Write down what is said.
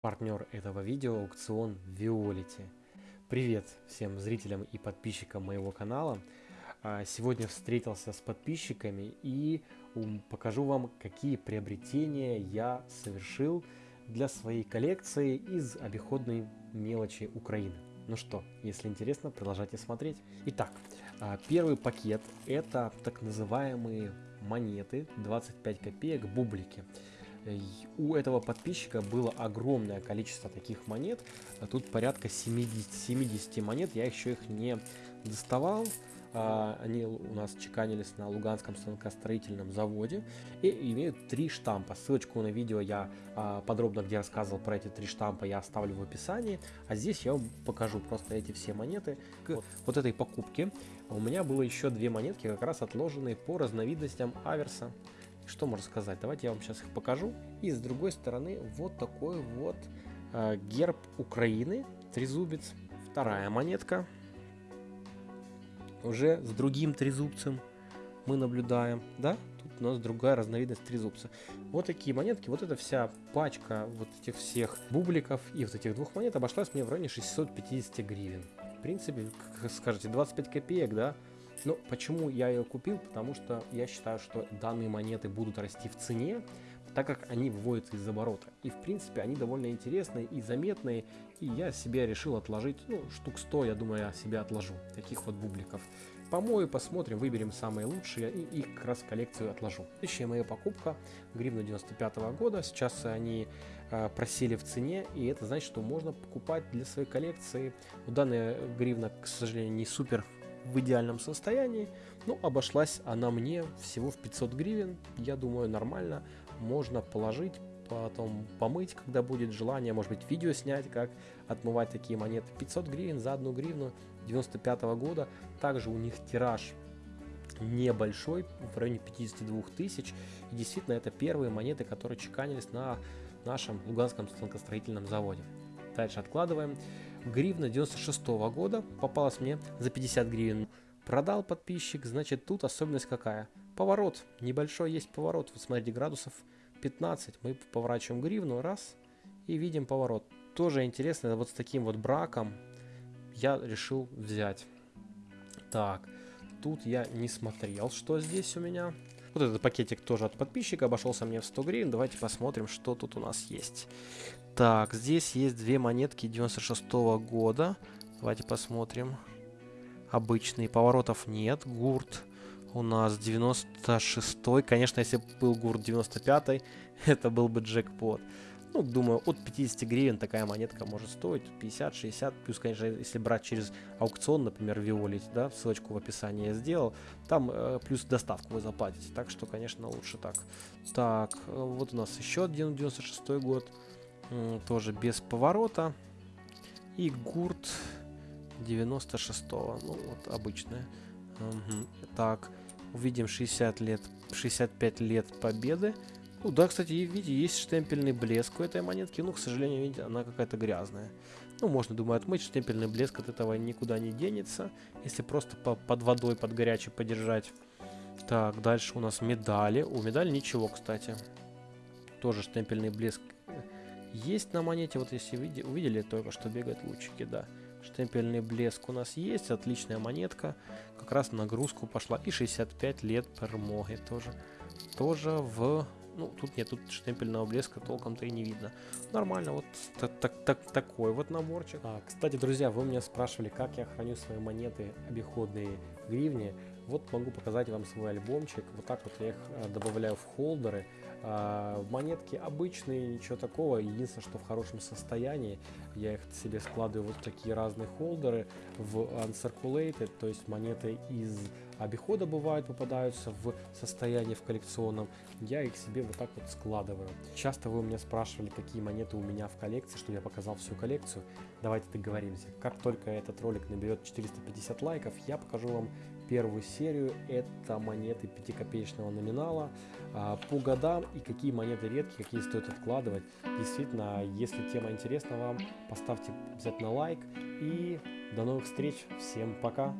Партнер этого видео аукцион Виолити. Привет всем зрителям и подписчикам моего канала. А, сегодня встретился с подписчиками и покажу вам, какие приобретения я совершил для своей коллекции из обиходной мелочи Украины. Ну что, если интересно, продолжайте смотреть. Итак, а, первый пакет это так называемые монеты 25 копеек бублики. У этого подписчика было огромное количество таких монет. Тут порядка 70, 70 монет. Я еще их не доставал. А, они у нас чеканились на Луганском станкостроительном заводе и имеют три штампа. Ссылочку на видео я а, подробно, где рассказывал про эти три штампа, я оставлю в описании. А здесь я вам покажу просто эти все монеты. К вот этой покупке у меня было еще две монетки, как раз отложенные по разновидностям аверса. Что можно сказать? Давайте я вам сейчас их покажу. И с другой стороны вот такой вот э, герб Украины, трезубец. Вторая монетка. Уже с другим трезубцем мы наблюдаем, да? Тут у нас другая разновидность трезубца. Вот такие монетки, вот эта вся пачка вот этих всех бубликов и вот этих двух монет обошлась мне в районе 650 гривен. В принципе, как скажете, 25 копеек, да? Но почему я ее купил? Потому что я считаю, что данные монеты будут расти в цене, так как они выводятся из оборота. И в принципе они довольно интересные и заметные, и я себе решил отложить, ну, штук 100, я думаю, я себе отложу, таких вот бубликов. Помою, посмотрим, выберем самые лучшие и их как раз коллекцию отложу. Следующая моя покупка, гривна 95 -го года, сейчас они э, просели в цене, и это значит, что можно покупать для своей коллекции. Данная гривна, к сожалению, не супер в идеальном состоянии. Ну, обошлась она мне всего в 500 гривен. Я думаю, нормально. Можно положить, потом помыть, когда будет желание. Может быть, видео снять, как отмывать такие монеты. 500 гривен за одну гривну 95 -го года. Также у них тираж небольшой, в районе 52 тысяч. И действительно, это первые монеты, которые чеканились на нашем Луганском станкостроительном заводе. Дальше откладываем. Гривна 96 -го года попалась мне за 50 гривен. Продал подписчик, значит тут особенность какая? Поворот, небольшой есть поворот. Вот смотрите, градусов 15. Мы поворачиваем гривну, раз, и видим поворот. Тоже интересно, вот с таким вот браком я решил взять. Так, тут я не смотрел, что здесь у меня. Вот этот пакетик тоже от подписчика обошелся мне в 100 гривен. Давайте посмотрим, что тут у нас есть. Так, здесь есть две монетки 96 -го года. Давайте посмотрим. Обычные поворотов нет. Гурт у нас 96 -й. Конечно, если бы был гурт 95 это был бы джекпот. Ну, думаю, от 50 гривен такая монетка может стоить, 50-60, плюс, конечно, если брать через аукцион, например, Виолить, да, ссылочку в описании я сделал, там э, плюс доставку вы заплатите, так что, конечно, лучше так. Так, э, вот у нас еще один 96 год, тоже без поворота, и гурт 96-го, ну, вот обычная. Угу. Так, увидим 60 лет, 65 лет победы, ну да, кстати, видите, есть штемпельный блеск у этой монетки. Ну, к сожалению, видите, она какая-то грязная. Ну, можно, думаю, отмыть. Штемпельный блеск от этого никуда не денется. Если просто по под водой, под горячей подержать. Так, дальше у нас медали. У медали ничего, кстати. Тоже штемпельный блеск есть на монете. Вот если види увидели, только что бегают лучики, да. Штемпельный блеск у нас есть. Отличная монетка. Как раз нагрузку пошла. И 65 лет пермоги тоже. Тоже в ну, тут нет, тут штемпельного блеска толком-то и не видно. Нормально, вот так, так, так, такой вот наборчик. А, кстати, друзья, вы меня спрашивали, как я храню свои монеты обиходные гривни. Вот могу показать вам свой альбомчик. Вот так вот я их э, добавляю в холдеры. А, монетки обычные, ничего такого. Единственное, что в хорошем состоянии. Я их себе складываю вот такие разные холдеры в uncirculated, то есть монеты из обихода бывают, попадаются в состоянии в коллекционном. Я их себе вот так вот складываю. Часто вы у меня спрашивали, какие монеты у меня в коллекции, чтобы я показал всю коллекцию. Давайте договоримся. Как только этот ролик наберет 450 лайков, я покажу вам первую серию. Это монеты 5-копеечного номинала а, по годам и какие монеты редкие, какие стоит откладывать. Действительно, если тема интересна вам, поставьте обязательно лайк. И до новых встреч. Всем пока.